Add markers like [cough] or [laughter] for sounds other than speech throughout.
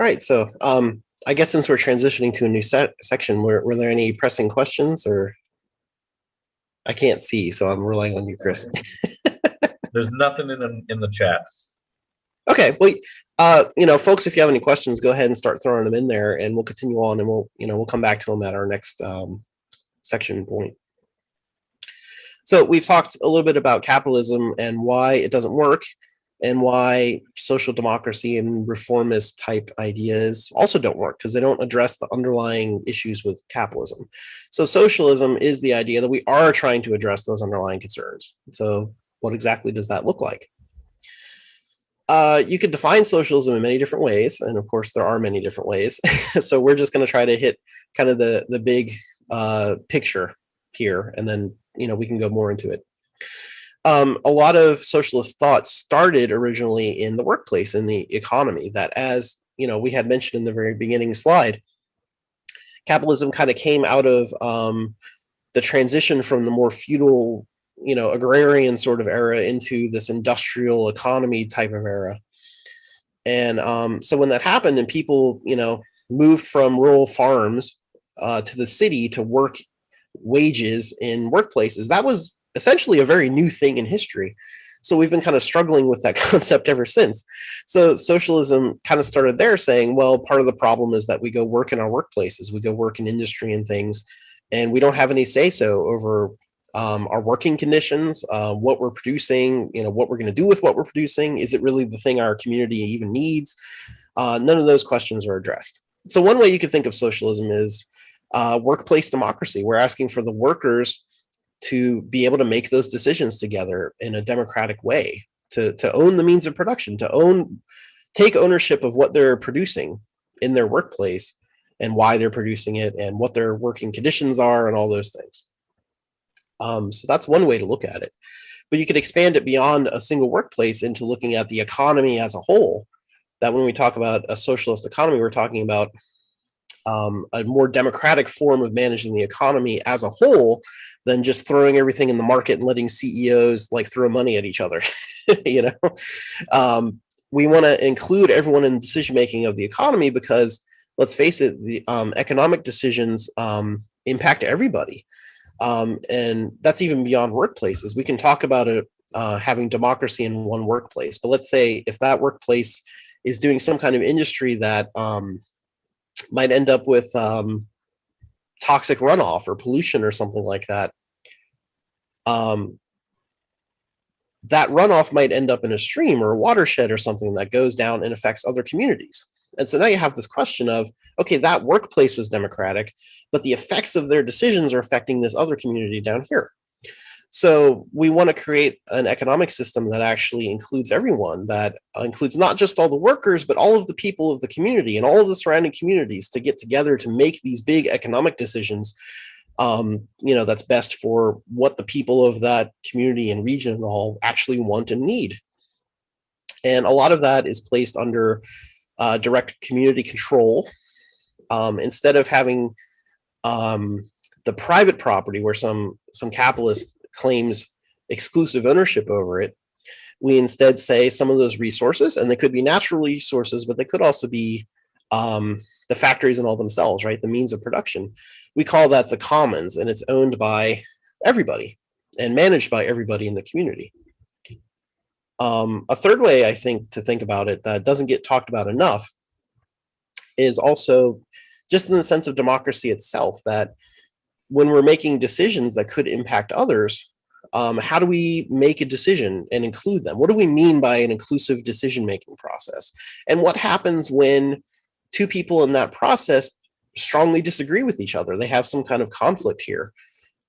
All right, so um, I guess since we're transitioning to a new set section, were, were there any pressing questions or? I can't see, so I'm relying on you, Chris. [laughs] There's nothing in the, in the chats. Okay, well, uh, you know, folks, if you have any questions, go ahead and start throwing them in there, and we'll continue on, and we'll, you know, we'll come back to them at our next um, section point. So we've talked a little bit about capitalism and why it doesn't work, and why social democracy and reformist type ideas also don't work because they don't address the underlying issues with capitalism. So socialism is the idea that we are trying to address those underlying concerns. So what exactly does that look like? Uh, you could define socialism in many different ways, and of course there are many different ways. [laughs] so we're just going to try to hit kind of the the big uh, picture here, and then you know we can go more into it um, a lot of socialist thought started originally in the workplace, in the economy, that as you know, we had mentioned in the very beginning slide, capitalism kind of came out of um, the transition from the more feudal, you know, agrarian sort of era into this industrial economy type of era. And um, so when that happened and people, you know, moved from rural farms uh, to the city to work wages in workplaces, that was essentially a very new thing in history. So we've been kind of struggling with that [laughs] concept ever since. So socialism kind of started there saying, well, part of the problem is that we go work in our workplaces, we go work in industry and things, and we don't have any say so over um, our working conditions, uh, what we're producing, you know, what we're going to do with what we're producing. Is it really the thing our community even needs? Uh, none of those questions are addressed. So one way you could think of socialism is uh, workplace democracy. We're asking for the workers to be able to make those decisions together in a democratic way, to, to own the means of production, to own, take ownership of what they're producing in their workplace and why they're producing it and what their working conditions are and all those things. Um, so that's one way to look at it. But you could expand it beyond a single workplace into looking at the economy as a whole. That when we talk about a socialist economy, we're talking about um, a more democratic form of managing the economy as a whole than just throwing everything in the market and letting CEOs like throw money at each other. [laughs] you know, um, we want to include everyone in decision making of the economy because let's face it, the um, economic decisions um, impact everybody. Um, and that's even beyond workplaces. We can talk about it uh, having democracy in one workplace, but let's say if that workplace is doing some kind of industry that um, might end up with um, toxic runoff or pollution or something like that. Um, that runoff might end up in a stream or a watershed or something that goes down and affects other communities. And so now you have this question of, okay, that workplace was democratic, but the effects of their decisions are affecting this other community down here. So we want to create an economic system that actually includes everyone, that includes not just all the workers, but all of the people of the community and all of the surrounding communities to get together to make these big economic decisions. Um, you know, that's best for what the people of that community and region all actually want and need. And a lot of that is placed under uh, direct community control. Um, instead of having um, the private property where some some capitalists claims exclusive ownership over it. We instead say some of those resources, and they could be natural resources, but they could also be um, the factories and all themselves, right? The means of production. We call that the commons, and it's owned by everybody and managed by everybody in the community. Um, a third way I think to think about it that doesn't get talked about enough is also just in the sense of democracy itself, that when we're making decisions that could impact others, um, how do we make a decision and include them? What do we mean by an inclusive decision-making process? And what happens when two people in that process strongly disagree with each other? They have some kind of conflict here.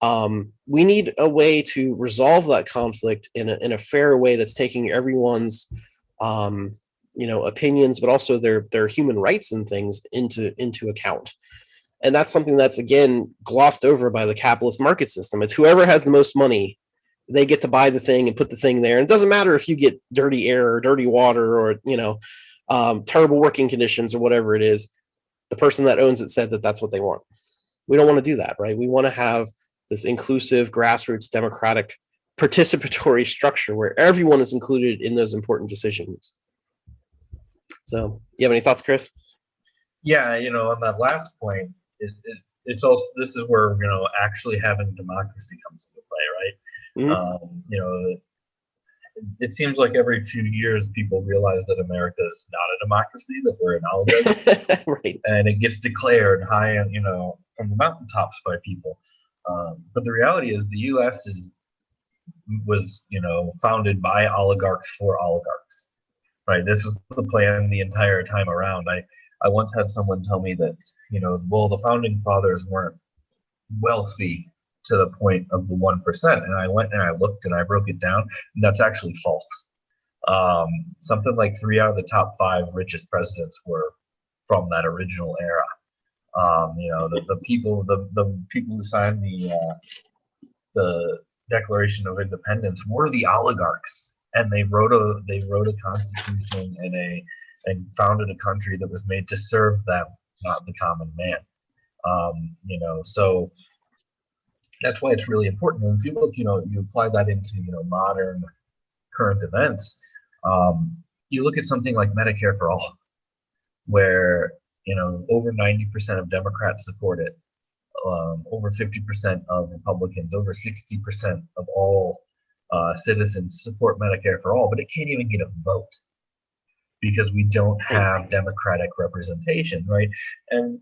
Um, we need a way to resolve that conflict in a, in a fair way that's taking everyone's um, you know, opinions, but also their, their human rights and things into, into account. And that's something that's, again, glossed over by the capitalist market system. It's whoever has the most money, they get to buy the thing and put the thing there. And it doesn't matter if you get dirty air or dirty water or, you know, um, terrible working conditions or whatever it is. The person that owns it said that that's what they want. We don't want to do that, right? We want to have this inclusive, grassroots, democratic, participatory structure where everyone is included in those important decisions. So, you have any thoughts, Chris? Yeah, you know, on that last point, it, it, it's also this is where you know actually having democracy comes into play, right? Mhm. Um, you know, it, it seems like every few years people realize that America is not a democracy, that we're an oligarchy, [laughs] right. and it gets declared high, and you know, from the mountaintops by people. Um, but the reality is, the U.S. is was you know founded by oligarchs for oligarchs, right? This was the plan the entire time around. I I once had someone tell me that you know, well, the founding fathers weren't wealthy to the point of the one percent, and I went and I looked and I broke it down, and that's actually false. Um, something like three out of the top five richest presidents were from that original era. Um, you know, the, the people, the, the people who signed the uh, the Declaration of Independence were the oligarchs, and they wrote a they wrote a constitution and a and founded a country that was made to serve them, not the common man. Um, you know, so that's why it's really important. And if you look, you know, you apply that into you know modern current events. Um, you look at something like Medicare for all, where you know over 90% of Democrats support it, um, over 50% of Republicans, over 60% of all uh, citizens support Medicare for all, but it can't even get a vote because we don't have democratic representation, right? And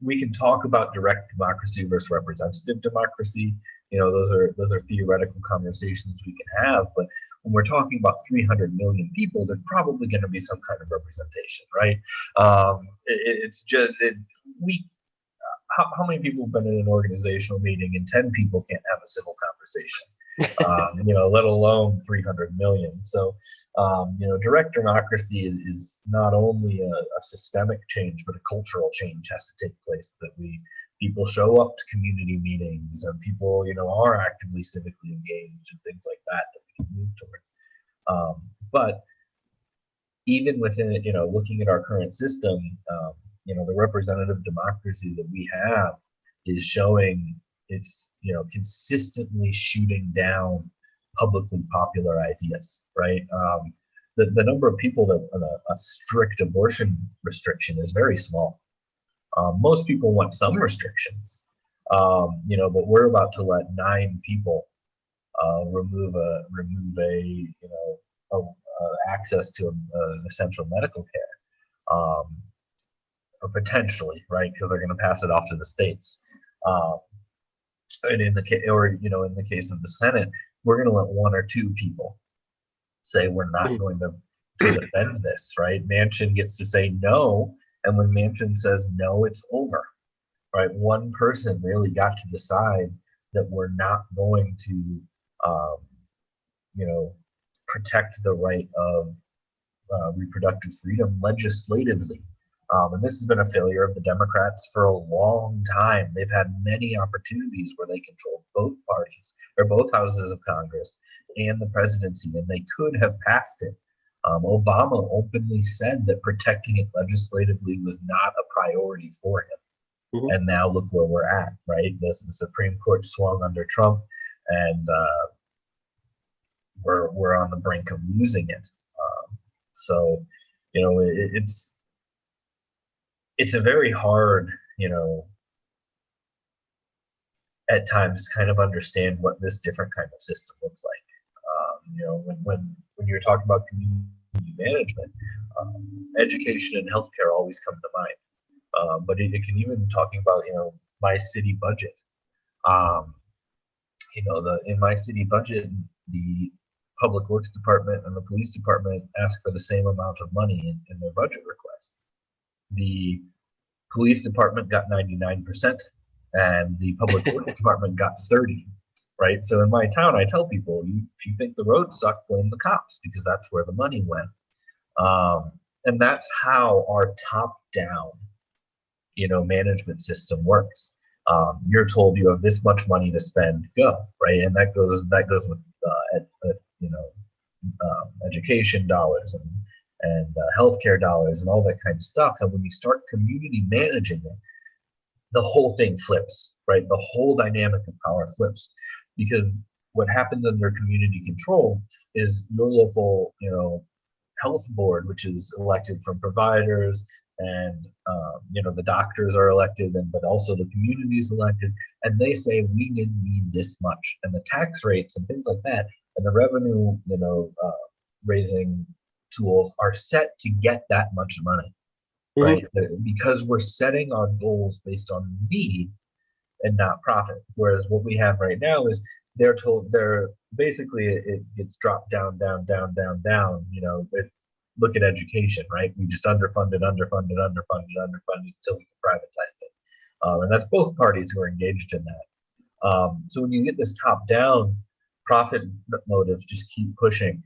we can talk about direct democracy versus representative democracy. You know, those are those are theoretical conversations we can have, but when we're talking about 300 million people, there's probably going to be some kind of representation, right? Um, it, it's just it, we. How, how many people have been in an organizational meeting and 10 people can't have a civil conversation? [laughs] um, you know, let alone 300 million. So, um, you know, direct democracy is, is not only a, a, systemic change, but a cultural change has to take place. That we people show up to community meetings and people, you know, are actively civically engaged and things like that that we can move towards. Um, but even within it, you know, looking at our current system, um, you know, the representative democracy that we have is showing it's you know consistently shooting down publicly popular ideas, right? Um, the, the number of people that a, a strict abortion restriction is very small. Um, most people want some restrictions, um, you know, but we're about to let nine people uh, remove a remove a you know a, a access to a, a essential medical care, um, or potentially, right? Because they're going to pass it off to the states. Um, and in the case, or you know, in the case of the Senate, we're going to let one or two people say we're not going to, to defend this, right? Manchin gets to say no, and when Manchin says no, it's over, right? One person really got to decide that we're not going to, um, you know, protect the right of uh, reproductive freedom legislatively. Um, and this has been a failure of the Democrats for a long time. They've had many opportunities where they controlled both parties or both houses of Congress and the presidency, and they could have passed it. Um, Obama openly said that protecting it legislatively was not a priority for him. Mhm. And now look where we're at, right? The, the Supreme Court swung under Trump, and uh, we're we're on the brink of losing it. Um, so, you know, it, it's it's a very hard, you know, at times to kind of understand what this different kind of system looks like. Um, you know, when, when, when you're talking about community management, um, education and healthcare always come to mind. Um, but it, it, can even talking about, you know, my city budget. Um, you know, the in my city budget, the public works department and the police department ask for the same amount of money in, in their budget request. The police department got 99% and the public works [laughs] department got 30 right? So in my town i tell people if you think the roads suck blame the cops because that's where the money went. Um, and that's how our top down you know management system works. Um, you're told you have this much money to spend go right? And that goes that goes with, uh, ed, with you know um, education dollars and and uh, healthcare dollars and all that kind of stuff. And when you start community managing it, the whole thing flips, right? The whole dynamic of power flips because what happens under community control is your local, you know, health board, which is elected from providers, and um, you know the doctors are elected, and but also the community is elected, and they say we need, need this much, and the tax rates and things like that, and the revenue, you know, uh, raising tools are set to get that much money, Mhm. right? Because we're setting our goals based on need and not profit. Whereas what we have right now is they're told they're basically it, it gets dropped down, down, down, down, down. You know, it, look at education, right? We just underfunded, underfunded, underfunded, underfunded until we can privatize it. Um, and that's both parties who are engaged in that. Um, so when you get this top down, profit motives just keep pushing,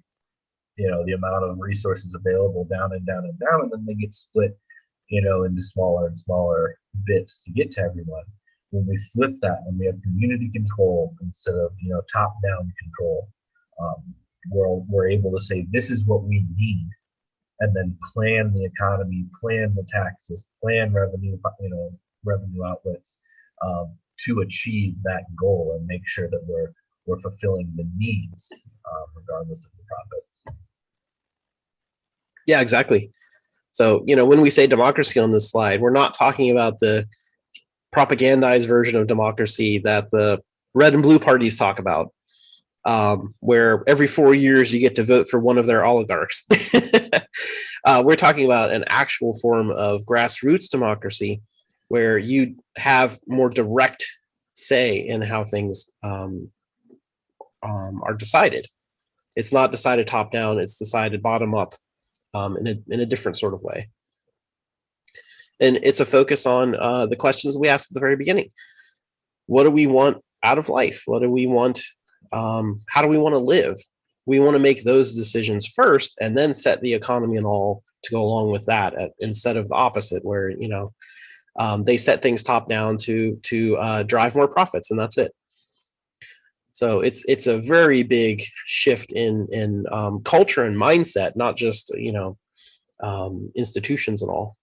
you know, the amount of resources available down and down and down, and then they get split, you know, into smaller and smaller bits to get to everyone. When we flip that and we have community control instead of you know top down control, um, we're we're able to say this is what we need, and then plan the economy, plan the taxes, plan revenue, you know, revenue outlets um, to achieve that goal and make sure that we're we're fulfilling the needs uh, regardless of the. Yeah, exactly. So, you know, when we say democracy on this slide, we're not talking about the propagandized version of democracy that the red and blue parties talk about, um, where every four years you get to vote for one of their oligarchs. [laughs] uh, we're talking about an actual form of grassroots democracy where you have more direct say in how things um, um, are decided. It's not decided top down, it's decided bottom up um, in, a, in a different sort of way. And it's a focus on uh, the questions we asked at the very beginning. What do we want out of life? What do we want? Um, how do we want to live? We want to make those decisions first and then set the economy and all to go along with that at, instead of the opposite where, you know, um, they set things top down to to uh, drive more profits and that's it. So it's it's a very big shift in in um, culture and mindset, not just you know um, institutions and all.